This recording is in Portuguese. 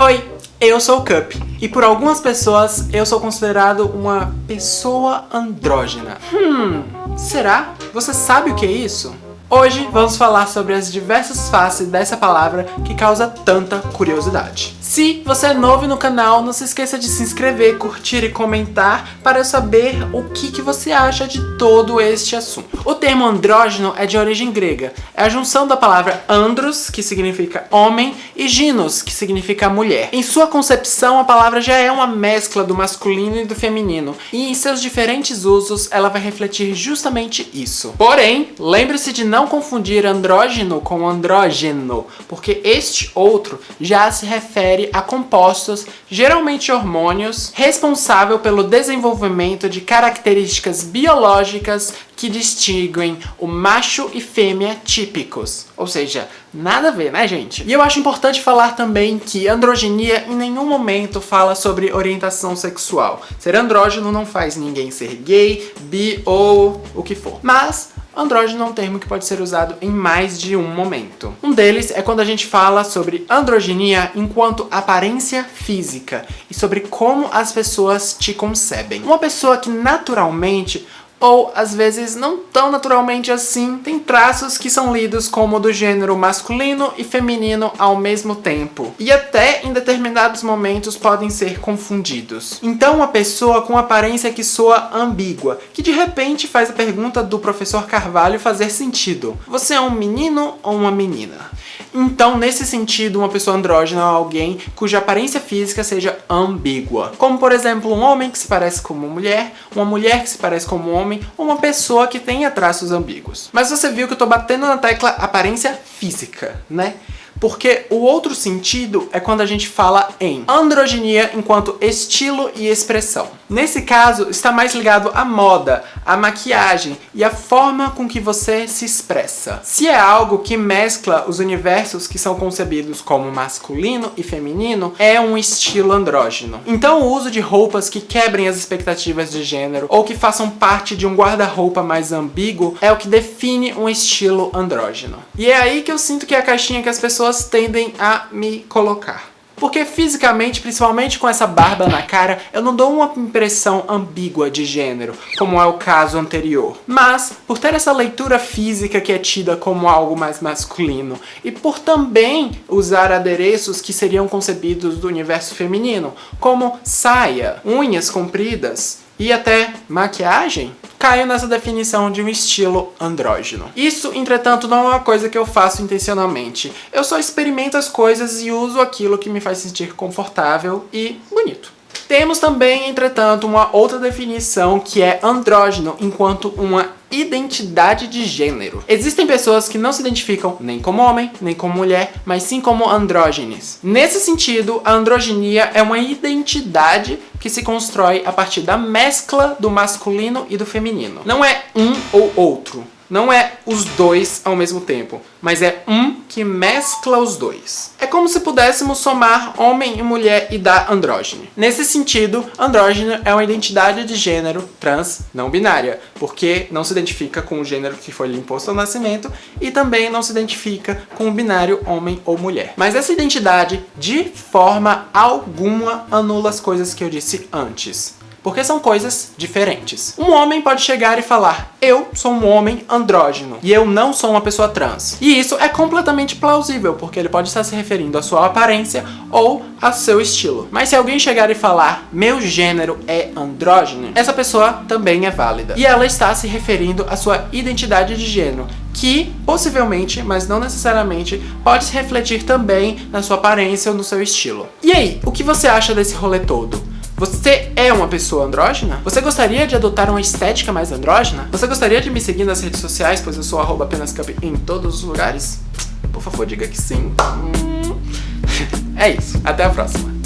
Oi, eu sou o Cup, e por algumas pessoas eu sou considerado uma pessoa andrógena. Hum, será? Você sabe o que é isso? Hoje vamos falar sobre as diversas faces dessa palavra que causa tanta curiosidade. Se você é novo no canal, não se esqueça de se inscrever, curtir e comentar para eu saber o que, que você acha de todo este assunto. O termo andrógeno é de origem grega. É a junção da palavra andros, que significa homem, e ginos, que significa mulher. Em sua concepção, a palavra já é uma mescla do masculino e do feminino, e em seus diferentes usos ela vai refletir justamente isso. Porém, lembre-se de não confundir andrógeno com andrógeno, porque este outro já se refere a compostos, geralmente hormônios, responsável pelo desenvolvimento de características biológicas que distinguem o macho e fêmea típicos. Ou seja, nada a ver, né, gente? E eu acho importante falar também que androgenia em nenhum momento fala sobre orientação sexual. Ser andrógeno não faz ninguém ser gay, bi ou o que for. Mas andrógeno é um termo que pode ser usado em mais de um momento. Um deles é quando a gente fala sobre androgenia enquanto aparência física e sobre como as pessoas te concebem. Uma pessoa que naturalmente ou às vezes não tão naturalmente assim, tem traços que são lidos como do gênero masculino e feminino ao mesmo tempo, e até em determinados momentos podem ser confundidos. Então uma pessoa com aparência que soa ambígua, que de repente faz a pergunta do professor Carvalho fazer sentido. Você é um menino ou uma menina? Então, nesse sentido, uma pessoa andrógena é alguém cuja aparência física seja ambígua. Como, por exemplo, um homem que se parece com uma mulher, uma mulher que se parece com um homem, ou uma pessoa que tenha traços ambíguos. Mas você viu que eu tô batendo na tecla aparência física, né? Porque o outro sentido é quando a gente fala em androginia enquanto estilo e expressão. Nesse caso, está mais ligado à moda, à maquiagem e à forma com que você se expressa. Se é algo que mescla os universos que são concebidos como masculino e feminino, é um estilo andrógeno. Então o uso de roupas que quebrem as expectativas de gênero ou que façam parte de um guarda-roupa mais ambíguo é o que define um estilo andrógeno. E é aí que eu sinto que é a caixinha que as pessoas pessoas tendem a me colocar. Porque fisicamente, principalmente com essa barba na cara, eu não dou uma impressão ambígua de gênero, como é o caso anterior. Mas, por ter essa leitura física que é tida como algo mais masculino, e por também usar adereços que seriam concebidos do universo feminino, como saia, unhas compridas e até maquiagem, caio nessa definição de um estilo andrógeno. Isso, entretanto, não é uma coisa que eu faço intencionalmente. Eu só experimento as coisas e uso aquilo que me faz sentir confortável e bonito. Temos também, entretanto, uma outra definição que é andrógeno enquanto uma identidade de gênero. Existem pessoas que não se identificam nem como homem, nem como mulher, mas sim como andrógenes. Nesse sentido, a androginia é uma identidade que se constrói a partir da mescla do masculino e do feminino. Não é um ou outro, não é os dois ao mesmo tempo, mas é um que mescla os dois. É como se pudéssemos somar homem e mulher e dar andrógeno. Nesse sentido, andrógeno é uma identidade de gênero trans não binária, porque não se identifica com o gênero que foi lhe imposto ao nascimento e também não se identifica com o binário homem ou mulher. Mas essa identidade, de forma alguma, anula as coisas que eu disse antes porque são coisas diferentes. Um homem pode chegar e falar, eu sou um homem andrógeno e eu não sou uma pessoa trans. E isso é completamente plausível, porque ele pode estar se referindo à sua aparência ou ao seu estilo. Mas se alguém chegar e falar, meu gênero é andrógeno, essa pessoa também é válida. E ela está se referindo à sua identidade de gênero, que possivelmente, mas não necessariamente, pode se refletir também na sua aparência ou no seu estilo. E aí, o que você acha desse rolê todo? Você é uma pessoa andrógena? Você gostaria de adotar uma estética mais andrógena? Você gostaria de me seguir nas redes sociais, pois eu sou arroba apenas em todos os lugares? Por favor, diga que sim. É isso. Até a próxima.